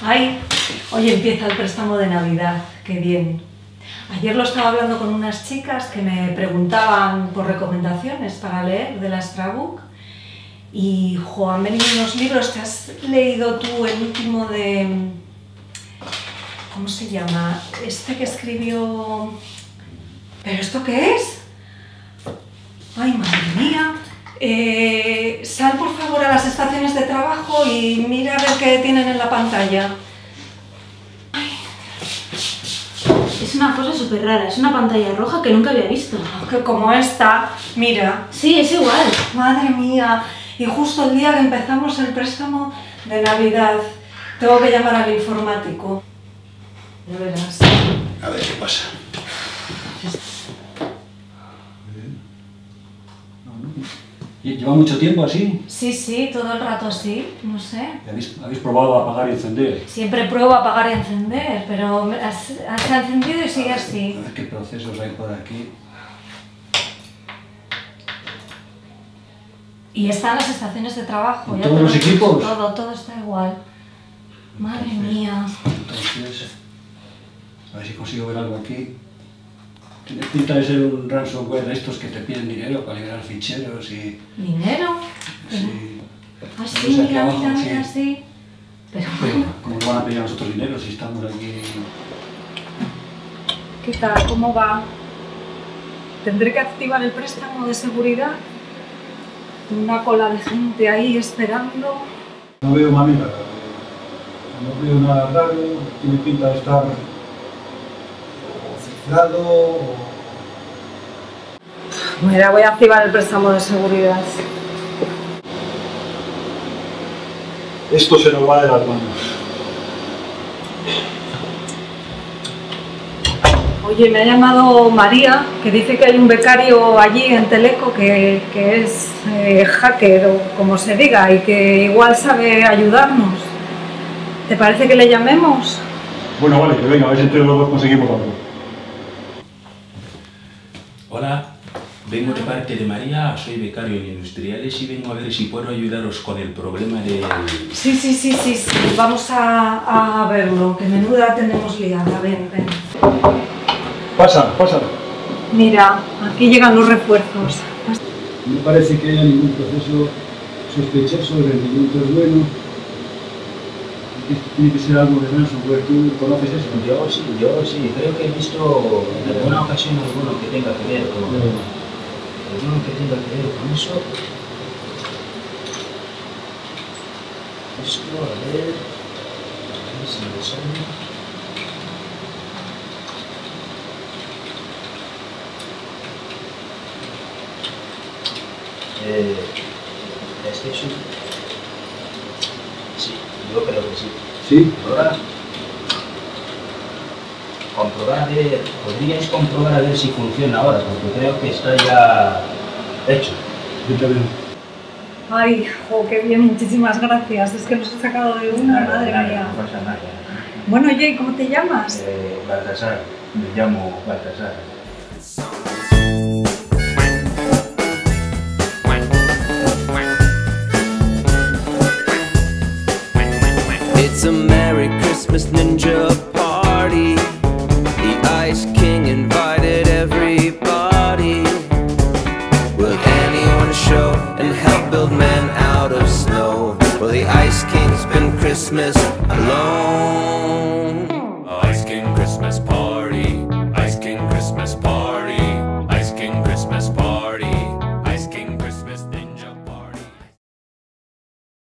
Ay, hoy empieza el préstamo de Navidad, qué bien. Ayer lo estaba hablando con unas chicas que me preguntaban por recomendaciones para leer de la Strabook y, jo, han venido unos libros, ¿te has leído tú el último de... ¿Cómo se llama? Este que escribió... ¿Pero esto qué es? Ay, madre mía. Eh, sal por favor a las estaciones de trabajo y mira a ver qué tienen en la pantalla. Es una cosa súper rara, es una pantalla roja que nunca había visto. Que como esta, mira. Sí, es igual. Madre mía. Y justo el día que empezamos el préstamo de Navidad, tengo que llamar al informático. Ya verás. A ver qué pasa. ¿Lleva mucho tiempo así? Sí, sí, todo el rato así, no sé. ¿Habéis, habéis probado a apagar y encender? Siempre pruebo a apagar y encender, pero has, has encendido y sigue así. A ver qué procesos hay por aquí. Y están las estaciones de trabajo. ¿En ya todos los equipos? Todo, todo está igual. Madre mía. Entonces, a ver si consigo ver algo aquí. Pinta de ser un ransomware de estos que te piden dinero para liberar ficheros y... ¿Dinero? Pero- Sí. Ah, sí, Pues aquí mira, abajo, mira, mira, sí. Pero Pero, ¿cómo nos van a pedir a nosotros dinero si estamos aquí? ¿Qué tal? ¿Cómo va? ¿Tendré que activar el préstamo de seguridad? Una cola de gente ahí esperando. No veo manera. No veo nada raro. Tiene pinta de estar o... Mira, voy a activar el préstamo de seguridad. Esto se nos va de las manos. Oye, me ha llamado María, que dice que hay un becario allí en Teleco que, que es eh, hacker o como se diga y que igual sabe ayudarnos. ¿Te parece que le llamemos? Bueno, vale, que venga, a ver si entre los dos conseguimos algo. Hola, vengo de parte de María, soy becario en industriales y vengo a ver si puedo ayudaros con el problema del... Sí, sí, sí, sí, sí. Vamos a, a verlo, que menuda tenemos liada. Ven, ven. Pasa, pasa. Mira, aquí llegan los refuerzos. No me parece que haya ningún proceso sospechoso, el rendimiento es bueno. Tiene que ser algo de ransomware. ¿Tú conoces eso? Yo sí, yo sí, creo que he visto en alguna ocasión alguno que tenga que ver con, alguno que tenga que ver con eso. Esto, a ver, a ver si me sale. Eh, PlayStation. Sí, yo creo que sí. Sí. Ahora, comprobar a ver, podríais comprobar a ver si funciona ahora, porque creo que está ya hecho. Yo. Ay, jo, qué bien, muchísimas gracias. Es que nos ha sacado de una, madre Nada, mía. No pasa nada. Bueno, oye, ¿y ¿cómo te llamas? Eh, Baltasar, me llamo Baltasar. It's a Merry Christmas Ninja party. The Ice King invited everybody. Will anyone show and help build men out of snow? Well, the Ice King's been Christmas alone.